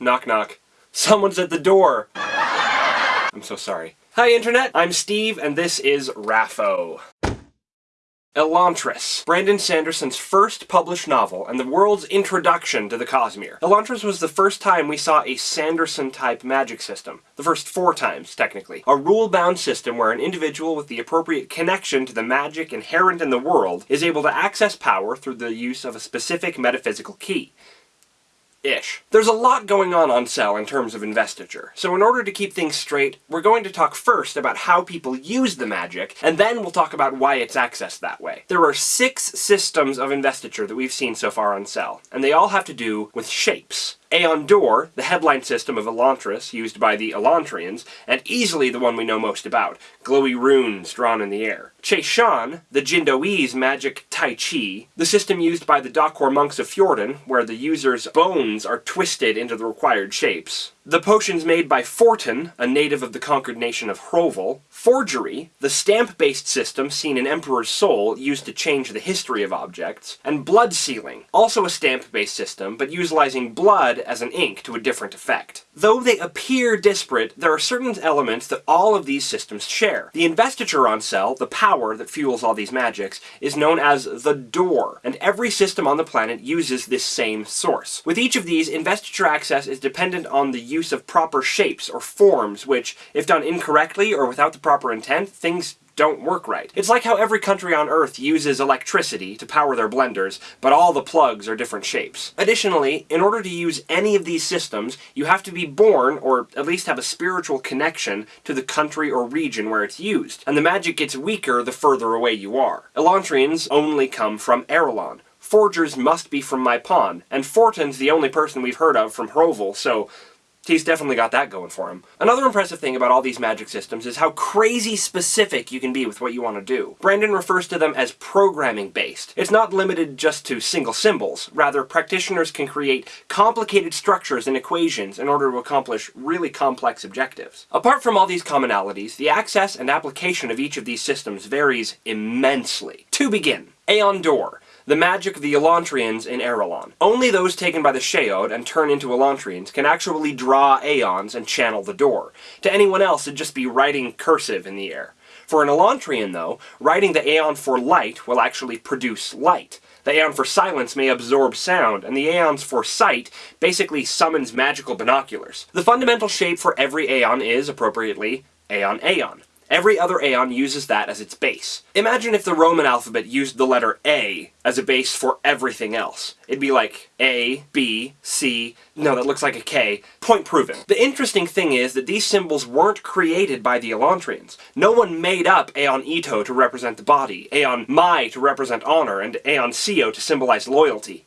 Knock knock. Someone's at the door! I'm so sorry. Hi Internet, I'm Steve and this is Raffo. Elantris, Brandon Sanderson's first published novel and the world's introduction to the Cosmere. Elantris was the first time we saw a Sanderson-type magic system. The first four times, technically. A rule-bound system where an individual with the appropriate connection to the magic inherent in the world is able to access power through the use of a specific metaphysical key ish. There's a lot going on on Sel in terms of investiture, so in order to keep things straight, we're going to talk first about how people use the magic, and then we'll talk about why it's accessed that way. There are six systems of investiture that we've seen so far on Sel, and they all have to do with shapes. AonDor, the headline system of Elantris used by the Elantrians, and easily the one we know most about, glowy runes drawn in the air. ChayShan, the Jindoese magic Tai Chi, the system used by the Dakhor monks of Fjorden, where the user's bones are twisted into the required shapes. The potions made by Fortin, a native of the conquered nation of Hrovel. Forgery, the stamp-based system seen in Emperor's Soul used to change the history of objects. And blood sealing, also a stamp-based system, but utilizing blood as an ink to a different effect. Though they appear disparate, there are certain elements that all of these systems share. The investiture on Sel, the power that fuels all these magics, is known as the Dor, and every system on the planet uses this same source. With each of these, investiture access is dependent on the use of proper shapes or forms, which, if done incorrectly or without the proper intent, things don't work right. It's like how every country on Earth uses electricity to power their blenders, but all the plugs are different shapes. Additionally, in order to use any of these systems, you have to be born, or at least have a spiritual connection, to the country or region where it's used, and the magic gets weaker the further away you are. Elantrians only come from Arelon. Forgers must be from MaiPon, and Fortin's the only person we've heard of from Hrovel, so He's definitely got that going for him. Another impressive thing about all these magic systems is how crazy specific you can be with what you want to do. Brandon refers to them as programming based. It's not limited just to single symbols. Rather, practitioners can create complicated structures and equations in order to accomplish really complex objectives. Apart from all these commonalities, the access and application of each of these systems varies immensely. To begin, AonDor the magic of the Elantrians in Arelon. Only those taken by the Shaod and turn into Elantrians can actually draw Aons and channel the Dor. To anyone else, it'd just be writing cursive in the air. For an Elantrian, though, writing the Aon for light will actually produce light. The Aon for silence may absorb sound, and the Aons for sight basically summons magical binoculars. The fundamental shape for every Aon is, appropriately, Aon Aon. Every other Aon uses that as its base. Imagine if the Roman alphabet used the letter A as a base for everything else. It'd be like A, B, C, no that looks like a K, point proven. The interesting thing is that these symbols weren't created by the Elantrians. No one made up Aon Ito to represent the body, Aon Mai to represent honor, and Aon Sio to symbolize loyalty.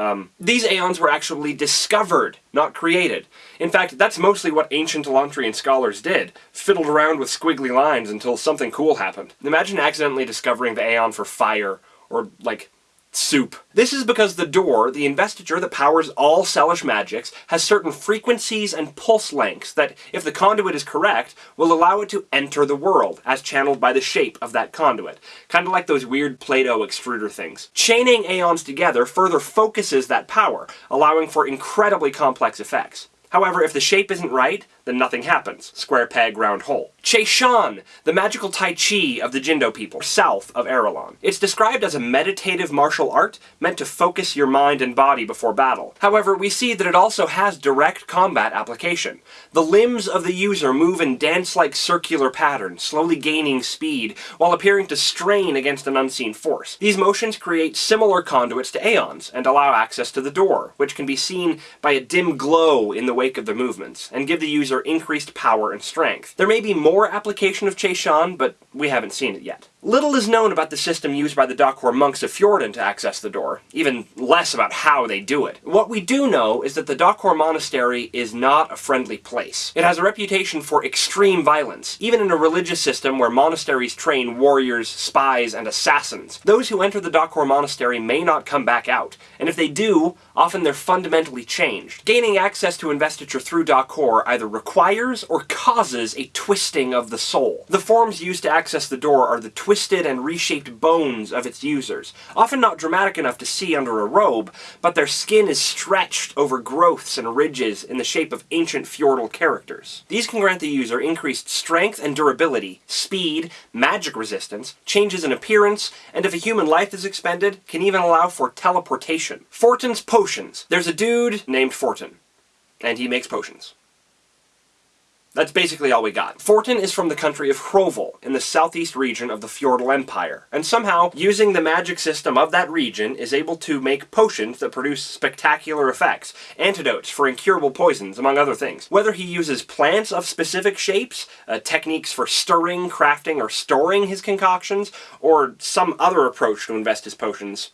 Um, these aons were actually discovered, not created. In fact, that's mostly what ancient Elantrian scholars did. Fiddled around with squiggly lines until something cool happened. Imagine accidentally discovering the aon for fire, or, like, soup. This is because the Dor, the investiture that powers all Selish magics, has certain frequencies and pulse lengths that, if the conduit is correct, will allow it to enter the world, as channeled by the shape of that conduit. Kind of like those weird Play-Doh extruder things. Chaining aons together further focuses that power, allowing for incredibly complex effects. However, if the shape isn't right, then nothing happens. Square peg, round hole. ChayShan, the magical Tai Chi of the Jindo people, south of Arelon. It's described as a meditative martial art meant to focus your mind and body before battle. However, we see that it also has direct combat application. The limbs of the user move in dance-like circular patterns, slowly gaining speed, while appearing to strain against an unseen force. These motions create similar conduits to Aons, and allow access to the Dor, which can be seen by a dim glow in the wake of the movements, and give the user increased power and strength. There may be more application of ChayShan, but we haven't seen it yet. Little is known about the system used by the Dakhor monks of Fjorden to access the Dor, even less about how they do it. What we do know is that the Dakhor monastery is not a friendly place. It has a reputation for extreme violence, even in a religious system where monasteries train warriors, spies, and assassins. Those who enter the Dakhor monastery may not come back out, and if they do, often they're fundamentally changed. Gaining access to investiture through Dakhor either requires or causes a twisting of the soul. The forms used to access the Dor are the twisted and reshaped bones of its users, often not dramatic enough to see under a robe, but their skin is stretched over growths and ridges in the shape of ancient Fjordell characters. These can grant the user increased strength and durability, speed, magic resistance, changes in appearance, and if a human life is expended, can even allow for teleportation. Fortin's Potions. There's a dude named Fortin, and he makes potions. That's basically all we got. Fortin is from the country of Hrovel, in the southeast region of the Fjordell Empire, and somehow, using the magic system of that region, is able to make potions that produce spectacular effects, antidotes for incurable poisons, among other things. Whether he uses plants of specific shapes, uh, techniques for stirring, crafting, or storing his concoctions, or some other approach to invest his potions,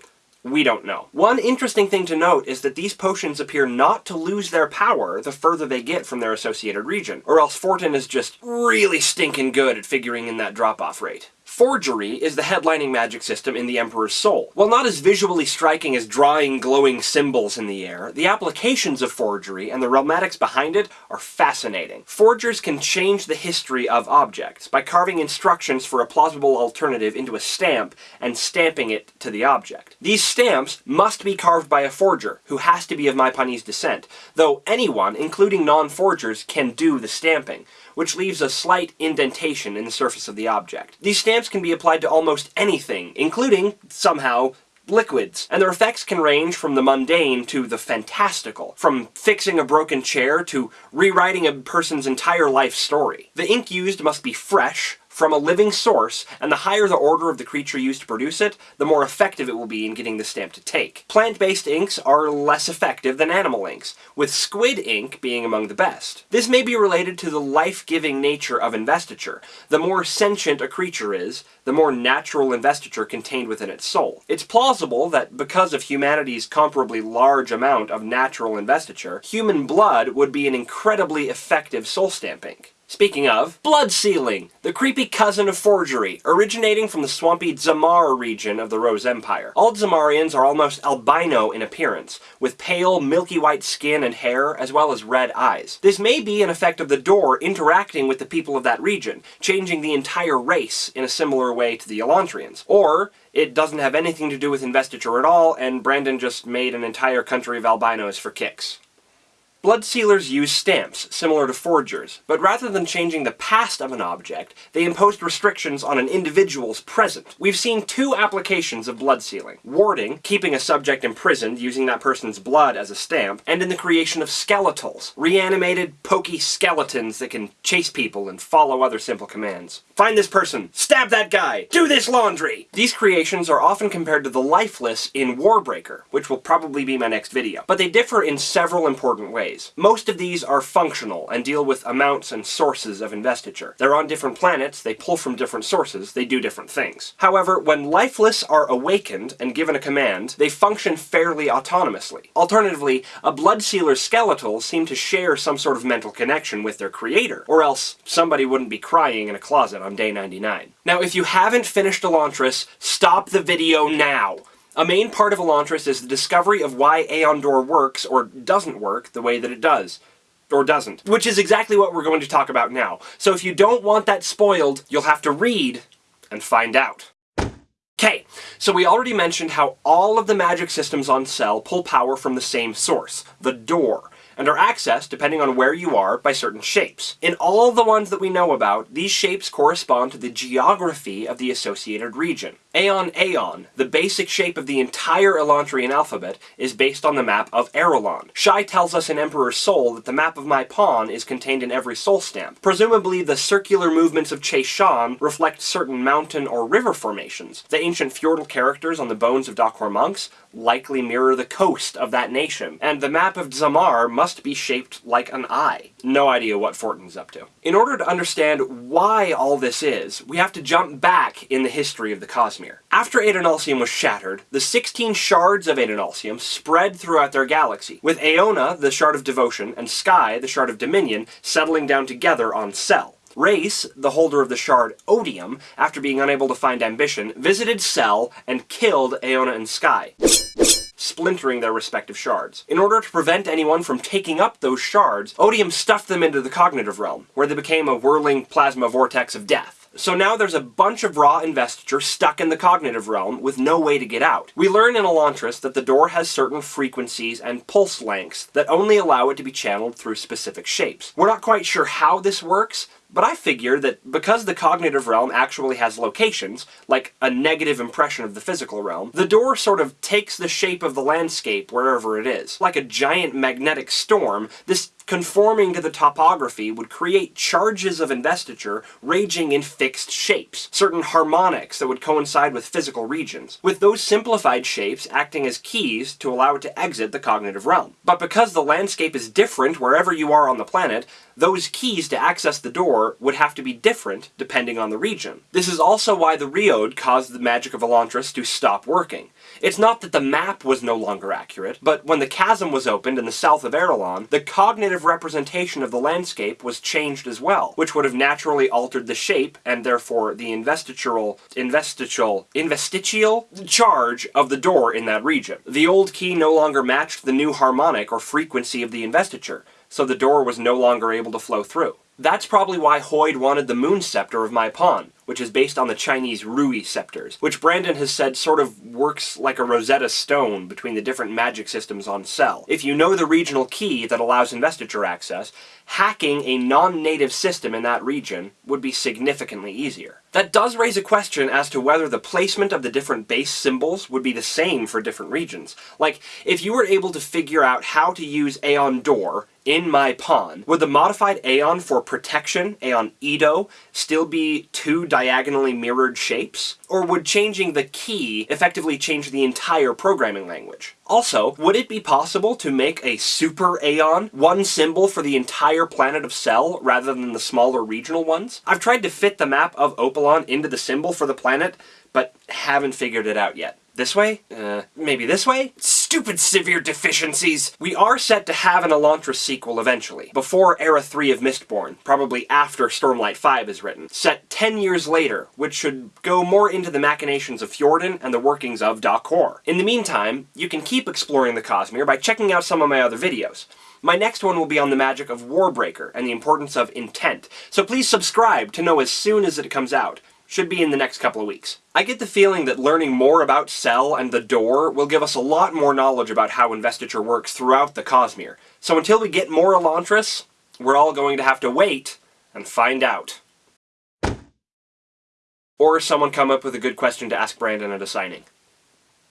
we don't know. One interesting thing to note is that these potions appear not to lose their power the further they get from their associated region, or else Fortin is just really stinking good at figuring in that drop-off rate. Forgery is the headlining magic system in the Emperor's Soul. While not as visually striking as drawing glowing symbols in the air, the applications of forgery and the realmatics behind it are fascinating. Forgers can change the history of objects by carving instructions for a plausible alternative into a stamp and stamping it to the object. These stamps must be carved by a forger, who has to be of Maipanese descent, though anyone, including non-forgers, can do the stamping which leaves a slight indentation in the surface of the object. These stamps can be applied to almost anything, including, somehow, liquids, and their effects can range from the mundane to the fantastical, from fixing a broken chair to rewriting a person's entire life story. The ink used must be fresh, from a living source, and the higher the order of the creature used to produce it, the more effective it will be in getting the stamp to take. Plant-based inks are less effective than animal inks, with squid ink being among the best. This may be related to the life-giving nature of investiture. The more sentient a creature is, the more natural investiture contained within its soul. It's plausible that because of humanity's comparably large amount of natural investiture, human blood would be an incredibly effective soul stamp ink. Speaking of, blood sealing, the creepy cousin of forgery, originating from the swampy Zamar region of the Rose Empire. All Zamarians are almost albino in appearance, with pale, milky white skin and hair, as well as red eyes. This may be an effect of the Dor interacting with the people of that region, changing the entire race in a similar way to the Elantrians. Or, it doesn't have anything to do with investiture at all, and Brandon just made an entire country of albinos for kicks. Blood sealers use stamps, similar to forgers, but rather than changing the past of an object, they imposed restrictions on an individual's present. We've seen two applications of blood sealing. Warding, keeping a subject imprisoned using that person's blood as a stamp, and in the creation of skeletals, reanimated, pokey skeletons that can chase people and follow other simple commands. Find this person! Stab that guy! Do this laundry! These creations are often compared to the lifeless in Warbreaker, which will probably be my next video, but they differ in several important ways Most of these are functional and deal with amounts and sources of investiture. They're on different planets, they pull from different sources, they do different things. However, when lifeless are awakened and given a command, they function fairly autonomously. Alternatively, a Bloodsealer's skeletals seem to share some sort of mental connection with their creator, or else somebody wouldn't be crying in a closet on day 99. Now, if you haven't finished Elantris, stop the video now! A main part of Elantris is the discovery of why AonDor works, or doesn't work, the way that it does. Or doesn't. Which is exactly what we're going to talk about now. So if you don't want that spoiled, you'll have to read and find out. Okay, so we already mentioned how all of the magic systems on Sel pull power from the same source, the Dor and are accessed, depending on where you are, by certain shapes. In all the ones that we know about, these shapes correspond to the geography of the associated region. Aon Aon, the basic shape of the entire Elantrian alphabet, is based on the map of Arelon. Shai tells us in Emperor's Soul that the map of MaiPon is contained in every soul stamp. Presumably the circular movements of Shan reflect certain mountain or river formations. The ancient Fjordell characters on the bones of Dakhor monks likely mirror the coast of that nation, and the map of Zamar must be shaped like an eye. No idea what Fortin's up to. In order to understand why all this is, we have to jump back in the history of the Cosmere. After Adonalsium was shattered, the 16 shards of Adonalsium spread throughout their galaxy, with Aona, the Shard of Devotion, and Skai, the Shard of Dominion, settling down together on Sel. Rayse, the holder of the shard Odium, after being unable to find ambition, visited Sel and killed Aona and Skai splintering their respective shards. In order to prevent anyone from taking up those shards, Odium stuffed them into the cognitive realm, where they became a whirling plasma vortex of death. So now there's a bunch of raw investiture stuck in the cognitive realm with no way to get out. We learn in Elantris that the Dor has certain frequencies and pulse lengths that only allow it to be channeled through specific shapes. We're not quite sure how this works, but I figure that because the cognitive realm actually has locations, like a negative impression of the physical realm, the door sort of takes the shape of the landscape wherever it is. Like a giant magnetic storm, this conforming to the topography would create charges of investiture raging in fixed shapes, certain harmonics that would coincide with physical regions, with those simplified shapes acting as keys to allow it to exit the cognitive realm. But because the landscape is different wherever you are on the planet, those keys to access the Dor would have to be different depending on the region. This is also why the Reod caused the magic of Elantris to stop working. It's not that the map was no longer accurate, but when the chasm was opened in the south of Arelon, the cognitive representation of the landscape was changed as well, which would have naturally altered the shape, and therefore the investitural, investitural, investitial charge of the Dor in that region. The old key no longer matched the new harmonic or frequency of the investiture, so the Dor was no longer able to flow through. That's probably why Hoid wanted the Moon Scepter of MaiPon, which is based on the Chinese Rui scepters, which Brandon has said sort of works like a Rosetta Stone between the different magic systems on Sel. If you know the regional key that allows investiture access, hacking a non-native system in that region would be significantly easier. That does raise a question as to whether the placement of the different base symbols would be the same for different regions. Like, if you were able to figure out how to use AonDor in MaiPon, would the modified Aon for protection, Aon Edo, still be two diagonally mirrored shapes? Or would changing the key effectively change the entire programming language? Also, would it be possible to make a super Aon, one symbol for the entire planet of Sel, rather than the smaller regional ones? I've tried to fit the map of Opelon into the symbol for the planet, but haven't figured it out yet. This way? Uh, maybe this way? Stupid severe deficiencies! We are set to have an Elantris sequel eventually, before Era 3 of Mistborn, probably after Stormlight 5 is written, set 10 years later, which should go more into the machinations of Fjorden and the workings of Dakhor. In the meantime, you can keep exploring the Cosmere by checking out some of my other videos. My next one will be on the magic of Warbreaker and the importance of intent, so please subscribe to know as soon as it comes out. Should be in the next couple of weeks. I get the feeling that learning more about Sel and the Dor will give us a lot more knowledge about how investiture works throughout the Cosmere. So until we get more Elantris, we're all going to have to wait and find out. Or someone come up with a good question to ask Brandon at a signing.